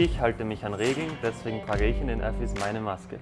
Ich halte mich an Regeln, deswegen trage ich in den Öffis meine Maske.